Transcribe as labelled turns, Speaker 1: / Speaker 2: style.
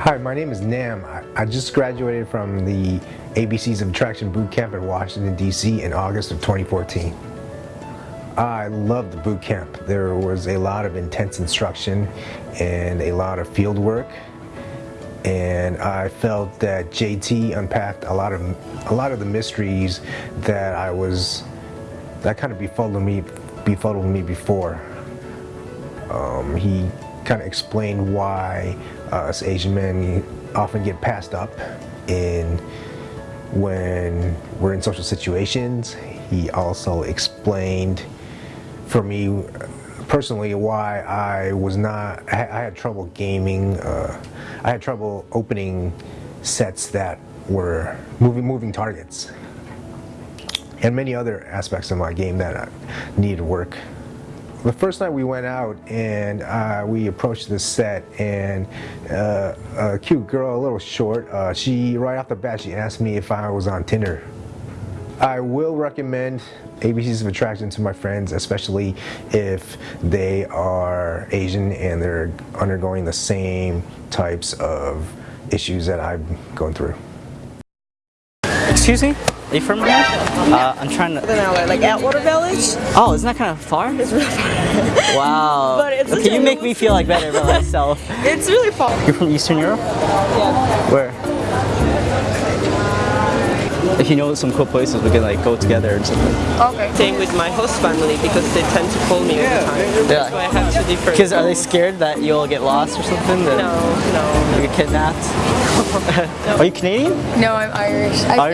Speaker 1: Hi, my name is Nam. I, just graduated from the ABCs of Attraction Boot Camp in Washington, D.C. in August of 2014. I loved the boot camp. There was a lot of intense instruction and a lot of field work. And I felt that JT unpacked a lot of a lot of the mysteries that I was that kind of befuddled me befuddled me before. Um, he kind of explained why uh, us Asian men often get passed up in when we're in social situations. He also explained for me personally why I was not, I had trouble gaming, uh, I had trouble opening sets that were moving, moving targets and many other aspects of my game that needed work. The first night we went out and uh, we approached the set and uh, a cute girl, a little short, uh, she right off the bat she asked me if I was on Tinder. I will recommend ABCs of Attraction to my friends, especially if they are Asian and they're undergoing the same types of issues that I'm going through.
Speaker 2: Excuse me? Are you from here? Uh, I'm trying to...
Speaker 3: LA, like Atwater Village.
Speaker 2: Oh, isn't that kind of far?
Speaker 3: It's really far.
Speaker 2: wow.
Speaker 3: But it's
Speaker 2: okay, you make me feel like better about myself.
Speaker 3: it's really far.
Speaker 2: You're from Eastern Europe?
Speaker 3: Yeah.
Speaker 2: Where? If you know some cool places, we can like go together and something.
Speaker 3: Okay.
Speaker 4: Staying with my host family because they tend to call me all the time. That's why I have to differ.
Speaker 2: Because are they scared that you'll get lost or something?
Speaker 4: No, no.
Speaker 2: You get kidnapped? Are you Canadian?
Speaker 5: No, I'm Irish. I
Speaker 2: Irish.
Speaker 5: feel like